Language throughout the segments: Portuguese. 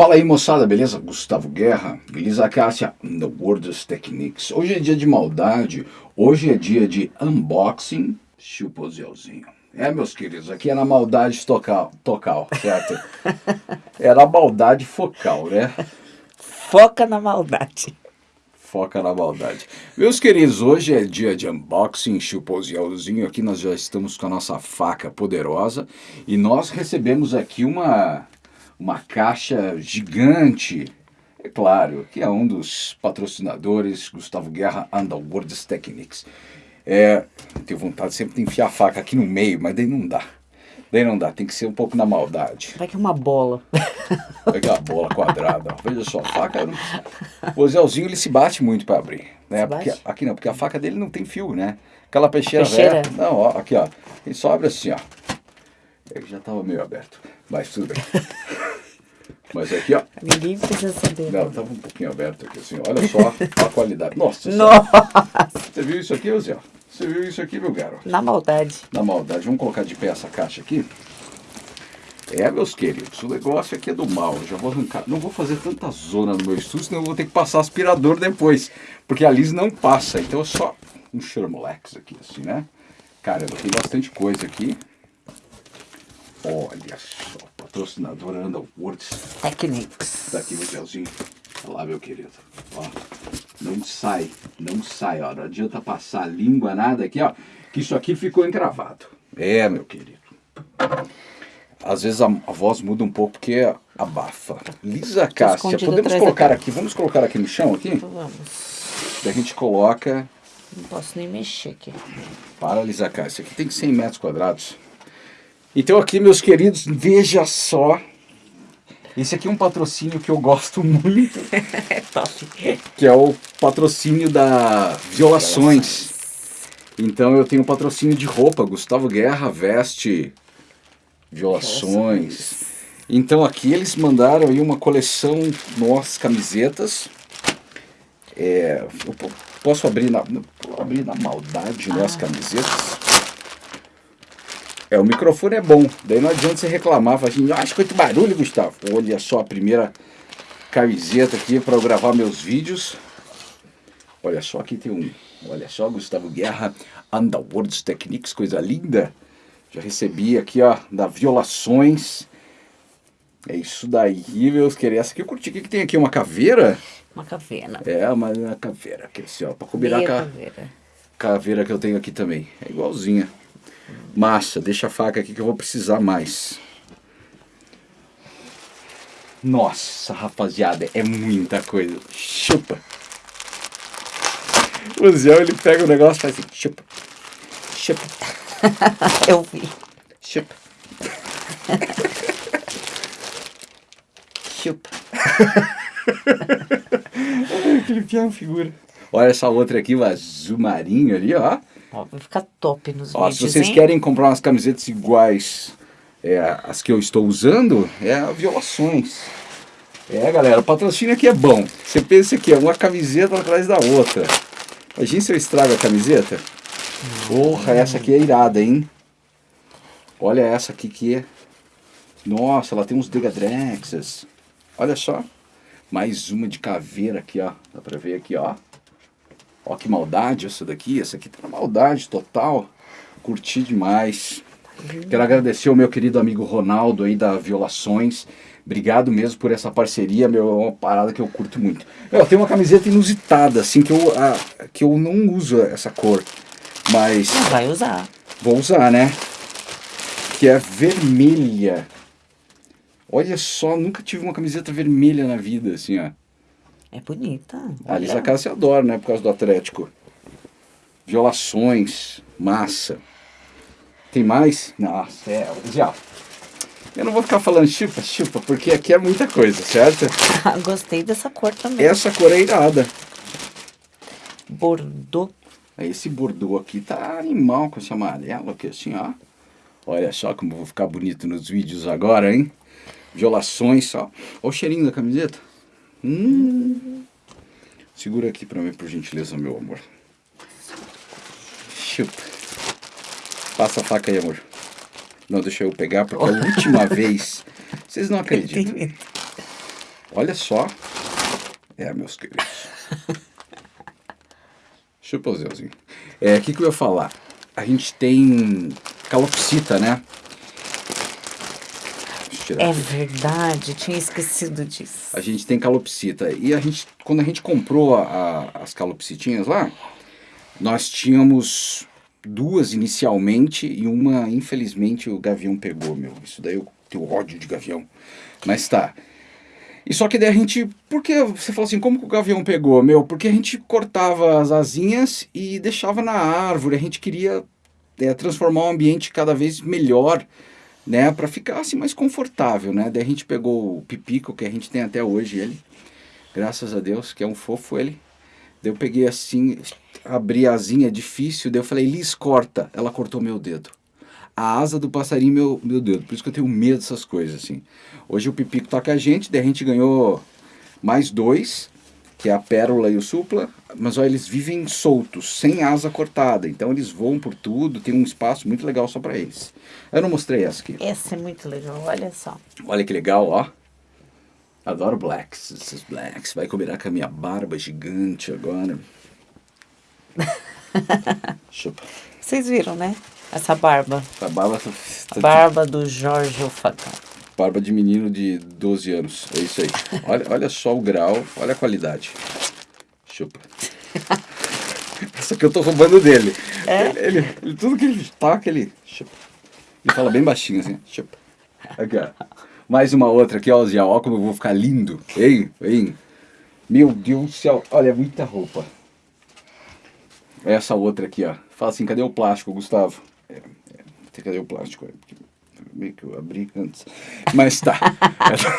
Fala aí moçada, beleza? Gustavo Guerra, Elisa Cássia, The World's Techniques. Hoje é dia de maldade, hoje é dia de unboxing, chupozelzinho. É, meus queridos, aqui é na maldade tocal, tocal certo? é na maldade focal, né? Foca na maldade. Foca na maldade. Meus queridos, hoje é dia de unboxing, chupozelzinho. Aqui nós já estamos com a nossa faca poderosa e nós recebemos aqui uma uma caixa gigante. É claro, que é um dos patrocinadores, Gustavo Guerra Underworlds Techniques. É, tenho vontade sempre de enfiar a faca aqui no meio, mas daí não dá. Daí não dá, tem que ser um pouco na maldade. Vai que é uma bola. Vai que é uma bola quadrada. Veja só, a faca... O Zelzinho, ele se bate muito para abrir. Né? Porque, aqui não, porque a faca dele não tem fio, né? Aquela peixeira, peixeira. Velha, não, ó, aqui ó. Ele só abre assim, ó. Ele já estava meio aberto, mas tudo bem. Mas aqui, ó. Ninguém precisa saber. Não, estava um pouquinho aberto aqui, assim. Olha só a qualidade. Nossa, Nossa. Você viu isso aqui, Zé? Você viu isso aqui, meu garoto? Na maldade. Na maldade. Vamos colocar de pé essa caixa aqui. É, meus queridos, o negócio aqui é do mal. Eu já vou arrancar. Não vou fazer tanta zona no meu estúdio, senão eu vou ter que passar aspirador depois. Porque a Liz não passa. Então é só um Shermolex aqui, assim, né? Cara, eu tenho bastante coisa aqui. Olha só, patrocinador Underworlds Techniques. Tá aqui, Miguelzinho. Olha lá, meu querido. Ó, não sai, não sai, ó. Não adianta passar a língua, nada aqui, ó. Que isso aqui ficou encravado. É, meu querido. Às vezes a, a voz muda um pouco porque abafa. Lisa Cássia, podemos colocar aqui, vamos colocar aqui no chão aqui? Vamos. Daí a gente coloca... Não posso nem mexer aqui. Para, Lisa Cássia, aqui tem 100 metros quadrados. Então aqui, meus queridos, veja só. Esse aqui é um patrocínio que eu gosto muito. é top. Que é o patrocínio da Violações. Então eu tenho um patrocínio de roupa, Gustavo Guerra veste Violações. Então aqui eles mandaram aí uma coleção, nossas camisetas. É, posso abrir na, abrir na maldade ah. camisetas. É, o microfone é bom, daí não adianta você reclamar, falar assim, acho que muito barulho, Gustavo. Olha só a primeira camiseta aqui para eu gravar meus vídeos. Olha só, aqui tem um, olha só, Gustavo Guerra, Underworlds Techniques, coisa linda. Já recebi aqui, ó, da Violações. É isso daí, meus queridos. Essa aqui eu curti. O que, que tem aqui? Uma caveira? Uma caveira. É, uma, uma caveira. Aqui, assim, ó, pra combinar com a caveira. caveira que eu tenho aqui também. É igualzinha. Massa, deixa a faca aqui que eu vou precisar mais. Nossa, rapaziada, é muita coisa. Chupa. O Zé, ele pega o negócio e faz assim, chupa. Chupa. eu vi. Chupa. Chupa. Aquele pião figura. Olha essa outra aqui, o azul marinho ali, ó. Ó, vai ficar top nos Ó, vídeos, Se vocês hein? querem comprar umas camisetas iguais é, as que eu estou usando, é Violações. É, galera, o patrocínio aqui é bom. Você pensa que é uma camiseta atrás da outra. Imagina se eu estrago a camiseta. Porra, essa aqui é irada, hein? Olha essa aqui que é... Nossa, ela tem uns Degadrexas. Olha só. Mais uma de caveira aqui, ó. Dá pra ver aqui, ó. Ó que maldade essa daqui, essa aqui tá na maldade total. Curti demais. Quero agradecer ao meu querido amigo Ronaldo aí da Violações. Obrigado mesmo por essa parceria, meu, é uma parada que eu curto muito. Eu tenho uma camiseta inusitada, assim, que eu, a, que eu não uso essa cor, mas... Não vai usar. Vou usar, né? Que é vermelha. Olha só, nunca tive uma camiseta vermelha na vida, assim, ó. É bonita. A Lisa Cássia adora, né? Por causa do Atlético. Violações, massa. Tem mais? Nossa, é, já. Eu não vou ficar falando chupa, chupa, porque aqui é muita coisa, certo? Gostei dessa cor também. Essa cor é irada. Bordeaux. Esse bordeaux aqui tá animal com esse amarelo aqui, assim, ó. Olha só como eu vou ficar bonito nos vídeos agora, hein? Violações, ó. Olha o cheirinho da camiseta. Hum. Segura aqui pra mim, por gentileza, meu amor. Chupa. Passa a faca aí, amor. Não, deixa eu pegar, porque a última vez... Vocês não acreditam. Olha só. É, meus queridos. Chupa o Zeuzinho. É, o que, que eu ia falar? A gente tem calopsita, né? Tirar É verdade, tinha esquecido disso. A gente tem calopsita. E a gente, quando a gente comprou a- a- as calopsitinhas lá, nós tínhamos duas inicialmente e uma, infelizmente, o gavião pegou, meu. Isso daí eu tenho ódio de gavião. Mas tá. E só que daí a gente. Por que você falou assim, como que o gavião pegou, meu? Porque a gente cortava as asinhas e deixava na árvore. A gente queria é, transformar o ambiente cada vez melhor, né? Pra ficar assim mais confortável, né? Daí a gente pegou o pipico que a gente tem até hoje, ele. Graças a Deus, que é um fofo ele. Daí eu peguei assim, abri a asinha, difícil, daí eu falei, Liz, corta. Ela cortou meu dedo. A asa do passarinho, meu, meu dedo. Por isso que eu tenho medo dessas coisas, assim. Hoje o Pipico tá com a gente, daí a gente ganhou mais dois, que é a Pérola e o Supla. Mas olha, eles vivem soltos, sem asa cortada. Então eles voam por tudo, tem um espaço muito legal só para eles. Eu não mostrei essa aqui. Essa é muito legal, olha só. Olha que legal, ó. Adoro blacks, esses blacks. Vai combinar com a minha barba gigante agora. Chupa. Vocês viram, né? Essa barba. A barba tá, A barba do Jorge Facão. Barba de menino de 12 anos. É isso aí. Olha, olha só o grau, olha a qualidade. Chupa. Essa aqui eu tô roubando dele. É? Ele, ele- ele- tudo que ele taca, ele chupa. Ele fala bem baixinho assim, chupa. Aqui, ó. Mais uma outra aqui, ó, Zé. Ó como eu vou ficar lindo. Hein, hein. Meu Deus do céu. Olha, muita roupa. Essa outra aqui, ó. Fala assim, cadê o plástico, Gustavo? É, é, cadê o plástico? É, porque meio que eu abri antes. Mas tá.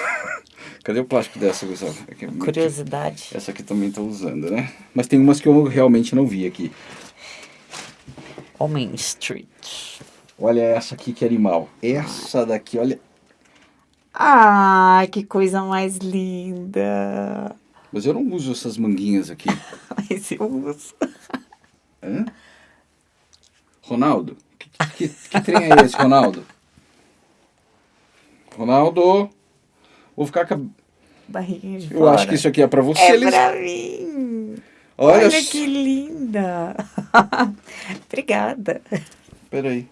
cadê o plástico dessa, Gustavo? Aqui, Curiosidade. essa aqui também tô usando, né? Mas tem umas que eu realmente não vi aqui. Homem Street. Olha essa aqui que animal. Essa daqui, olha. Ai, que coisa mais linda. Mas eu não uso essas manguinhas aqui. Mas eu uso. Hã? Ronaldo? Que, que, que trem é esse, Ronaldo? Ronaldo? Vou ficar com a... Barriguinha de Eu fora. acho que isso aqui é pra você, É Liz. pra mim. Olha, Olha, que linda. Obrigada. Peraí.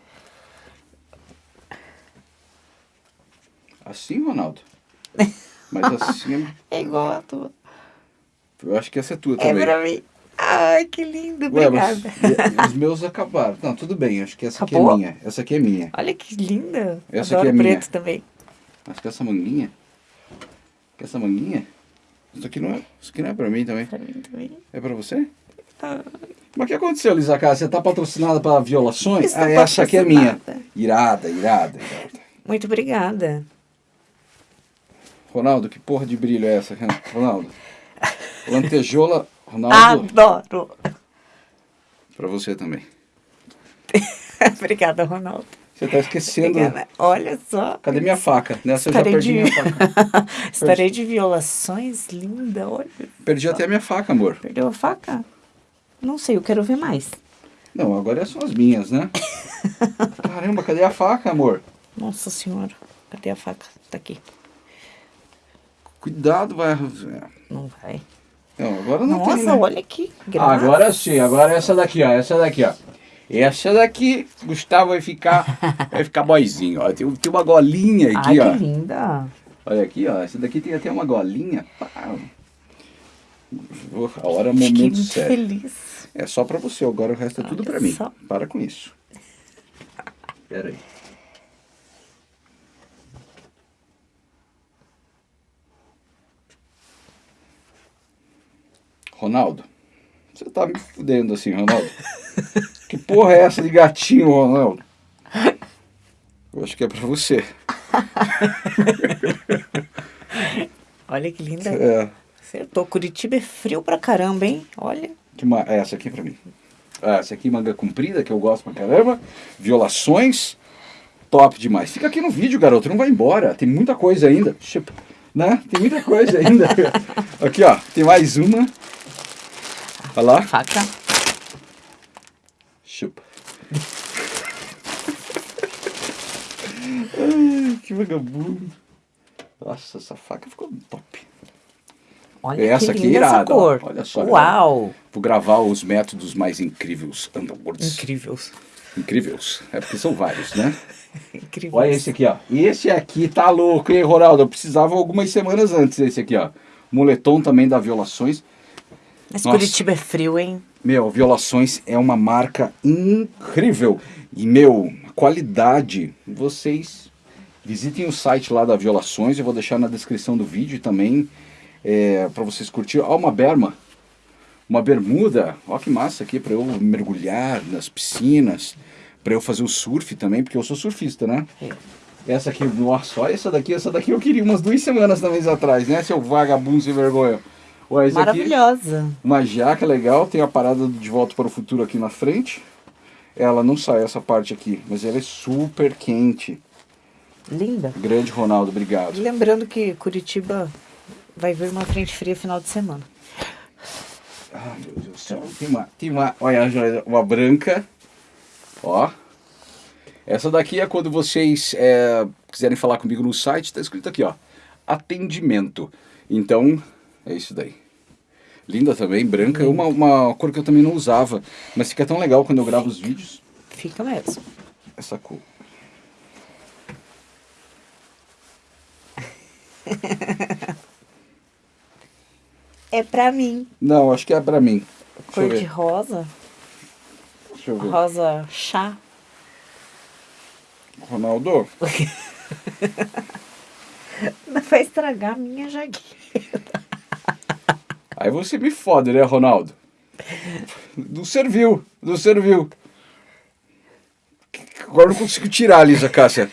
Assim, Ronaldo? Mas assim, É igual a tua. eu acho que essa é tua É também. pra mim. Ai, que lindo. Obrigada. os meus acabaram. Não, tudo bem, acho que essa aqui é Acabou? minha. Essa aqui é minha. Olha que linda. Essa Adoro aqui é minha. preto também. Acho que essa manguinha. Que essa manguinha? Isso aqui não é, isso aqui não é pra mim também. Pra mim também. É pra você? Ah, Mas o que aconteceu, Lisa Cara? Você tá patrocinada para violações? Estou Ah, essa aqui é minha. Irada, irada, irada. Muito obrigada. Ronaldo, que porra de brilho é essa, Ronaldo? Lantejola, Ronaldo, Adoro. pra você também. obrigada, Ronaldo. Você tá esquecendo. Obrigada. Olha só. Cadê minha faca? Nessa eu já Estarei perdi de... minha faca. Estarei de violações, linda. Olha. Perdi até a minha faca, amor. Perdeu a faca? Não sei, eu quero ver mais. Não, agora são as minhas, né? Caramba, cadê a faca, amor? Nossa senhora. Cadê a faca? Tá aqui. Cuidado, vai. Não vai. Não, agora não Nossa, tem. né? olha aqui. Agora sim, agora essa daqui, ó. Essa daqui, ó. Essa daqui, Gustavo vai ficar. Vai ficar boizinho, ó. Tem, tem uma golinha aqui, Ai, ó. que linda. Olha aqui, ó. Essa daqui tem até uma golinha. Pá. A hora, Fiquei momento sério. feliz. É só pra você, agora o resto é tudo Olha pra mim. só. Para com isso. Pera aí. Ronaldo, você tá me fudendo assim, Ronaldo. que porra é essa de gatinho, Ronaldo? Eu acho que é pra você. Olha que linda. É. Acertou. Curitiba é frio pra caramba, hein? Olha. Que ma... é, Essa aqui é pra mim. Ah, essa aqui, manga comprida, que eu gosto pra caramba. Violações. Top demais. Fica aqui no vídeo, garoto. Não vai embora. Tem muita coisa ainda. Né? Tem muita coisa ainda. aqui, ó. Tem mais uma. Olha lá. Faca. Chupa. Ai, que vagabundo. Nossa, essa faca ficou top. Olha Essa que aqui é essa irada, ó. cor. Olha só, Uau. Vou gravar os métodos mais incríveis, Underworlds. Incríveis. Incríveis. É porque são vários, né? Incríveis. Olha esse aqui, ó. Esse aqui tá louco, hein, Ronaldo? Eu precisava algumas semanas antes desse aqui, ó. Moletom também da Violações. Mas Nossa. Curitiba é frio, hein? Meu, Violações é uma marca incrível. E, meu, qualidade, vocês visitem o site lá da Violações, eu vou deixar na descrição do vídeo também, é, para vocês curtirem. Ó, uma berma, uma bermuda, ó que massa aqui, para eu mergulhar nas piscinas, para eu fazer o surf também, porque eu sou surfista, né? É. Essa aqui, nossa, olha essa daqui, essa daqui eu queria umas duas semanas também atrás, né, seu vagabundo sem vergonha. Olha, esse aqui- Maravilhosa. uma jaca legal, tem a parada de volta para o futuro aqui na frente. Ela não sai essa parte aqui, mas ela é super quente. Linda. Grande Ronaldo, obrigado. Lembrando que Curitiba vai vir uma frente fria final de semana. Ah, meu Deus do céu. Tem uma, tem uma, olha, uma branca. Ó. Essa daqui é quando vocês é, quiserem falar comigo no site, tá escrito aqui, ó. Atendimento. Então, é isso daí. Linda também, branca. É uma, uma cor que eu também não usava. Mas fica tão legal quando eu gravo os vídeos. Fica mesmo. Essa cor. É pra mim. Não, acho que é pra mim. Deixa Cor de rosa. Deixa eu ver. Rosa chá. Ronaldo, vai estragar a minha jaqueta. Aí você me fode, né, Ronaldo? Não serviu, não serviu. Agora não consigo tirar, Lisa Cássia.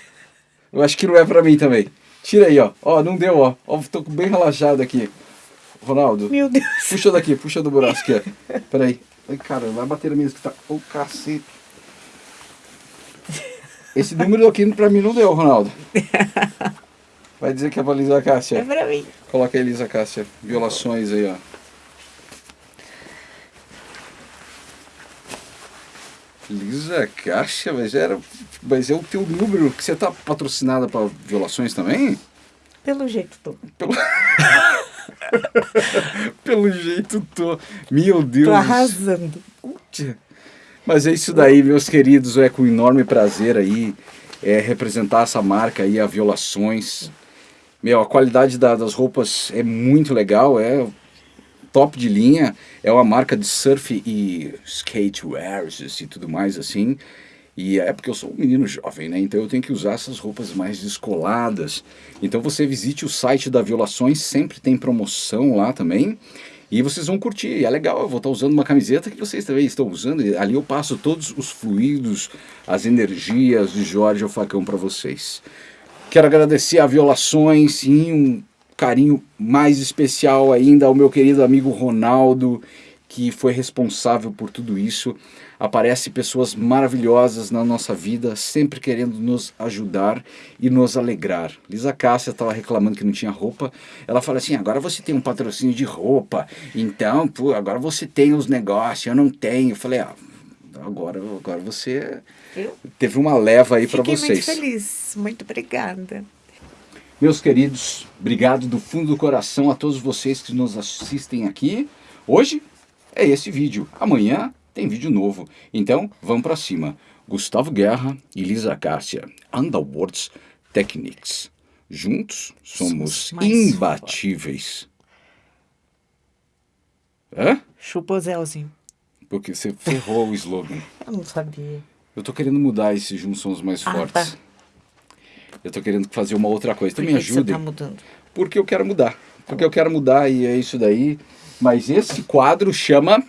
Eu acho que não é pra mim também. Tira aí, ó. Ó, não deu, ó. Ó, tô bem relaxado aqui. Ronaldo, Meu Deus. puxa daqui, puxa do braço aqui, ó. Peraí. Ai, cara, vai bater na mesa que tá... Ô, cacete. Esse número aqui pra mim não deu, Ronaldo. Vai dizer que é pra Lisa Cássia. É pra mim. Coloca aí, Lisa Cássia. Violações aí, ó. Lisa Cássia, mas era. Mas é o teu número que você tá patrocinada para violações também? Pelo jeito tô. Pelo, Pelo jeito tô. Meu Deus. Tô arrasando. Mas é isso daí, meus queridos. É com enorme prazer aí é, representar essa marca aí, a Violações. Meu, a qualidade da- das roupas é muito legal, é top de linha. É uma marca de surf e skatewears e tudo mais assim. E é porque eu sou um menino jovem, né? Então eu tenho que usar essas roupas mais descoladas. Então você visite o site da Violações, sempre tem promoção lá também. E vocês vão curtir, é legal, eu vou estar usando uma camiseta que vocês também estão usando. Ali eu passo todos os fluidos, as energias de Jorge ao Facão para vocês. Quero agradecer a Violações e um carinho mais especial ainda ao meu querido amigo Ronaldo, que foi responsável por tudo isso. Aparece pessoas maravilhosas na nossa vida, sempre querendo nos ajudar e nos alegrar. Lisa Cássia estava reclamando que não tinha roupa. Ela fala assim: agora você tem um patrocínio de roupa, então, pô, agora você tem os negócios, eu não tenho. Eu falei: ah, agora, agora você Eu teve uma leva aí para fiquei vocês. muito feliz. Muito obrigada. Meus queridos, obrigado do fundo do coração a todos vocês que nos assistem aqui. Hoje é esse vídeo, amanhã tem vídeo novo. Então, vamos para cima. Gustavo Guerra e Lisa Cássia, Underworlds Techniques. Juntos somos mais imbatíveis. Hã? Chupa o Zelzinho. Porque você ferrou o slogan. Eu não sabia. Eu tô querendo mudar esse Juntos Somos Mais Ah, Fortes. tá. Eu tô querendo fazer uma outra coisa. Então Por me que que você ajudem. tá mudando? Porque eu quero mudar. Porque eu quero mudar e é isso daí. Mas esse quadro chama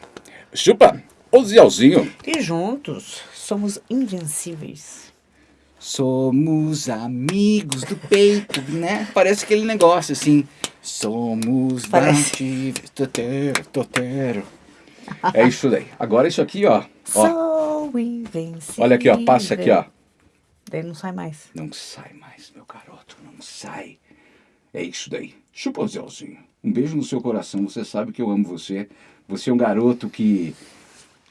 Chupa o Zelzinho. E juntos somos invencíveis. Somos amigos do peito, né? Parece aquele negócio assim. Somos Parece. Totero, totero. É isso daí. Agora isso aqui, ó. ó. Sou invencível. Olha aqui, ó. Passa aqui, ó. Daí não sai mais. Não sai mais, meu garoto, não sai. É isso daí. Chupa o Zelzinho. Um beijo no seu coração. Você sabe que eu amo você. Você é um garoto que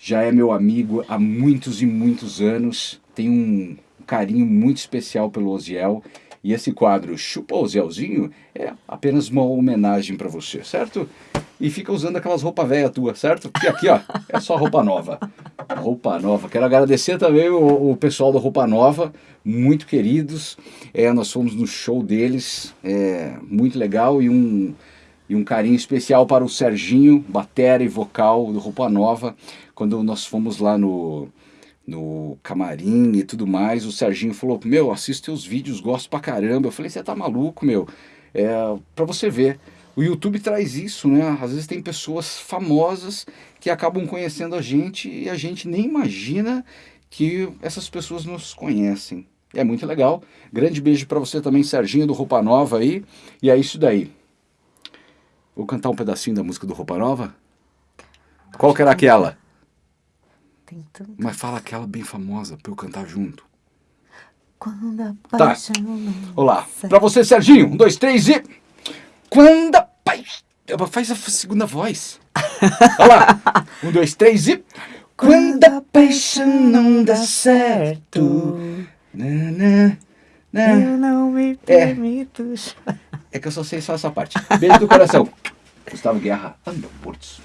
já é meu amigo há muitos e muitos anos. Tem um carinho muito especial pelo Oziel. E esse quadro Chupa o Zéuzinho é apenas uma homenagem para você, certo? E fica usando aquelas roupas velhas tua, certo? Porque aqui, ó, é só roupa nova. Roupa nova. Quero agradecer também o, o pessoal da Roupa Nova, muito queridos. É, nós fomos no show deles, é, muito legal e um, e um carinho especial para o Serginho, batera e vocal do Roupa Nova. Quando nós fomos lá no, no camarim e tudo mais, o Serginho falou, meu, assisto teus vídeos, gosto pra caramba. Eu falei, você tá maluco, meu? É, pra você ver. O YouTube traz isso, né? Às vezes tem pessoas famosas que acabam conhecendo a gente e a gente nem imagina que essas pessoas nos conhecem. É muito legal. Grande beijo para você também, Serginho do Roupa Nova aí. E é isso daí. Vou cantar um pedacinho da música do Roupa Nova? Qual que era aquela? Tem tanto. Mas fala aquela bem famosa pra eu cantar junto. Quando a Tá. paixão não Olá. Pra você, Serginho. Um, dois, três e. Quando. Faz a segunda voz. Olha lá. Um, dois, três e. Quando a paixão não dá certo. Na, na, na. Eu não me É. permito chorar. É que eu só sei só essa parte. Beijo do coração. Gustavo Guerra, Aeroportos.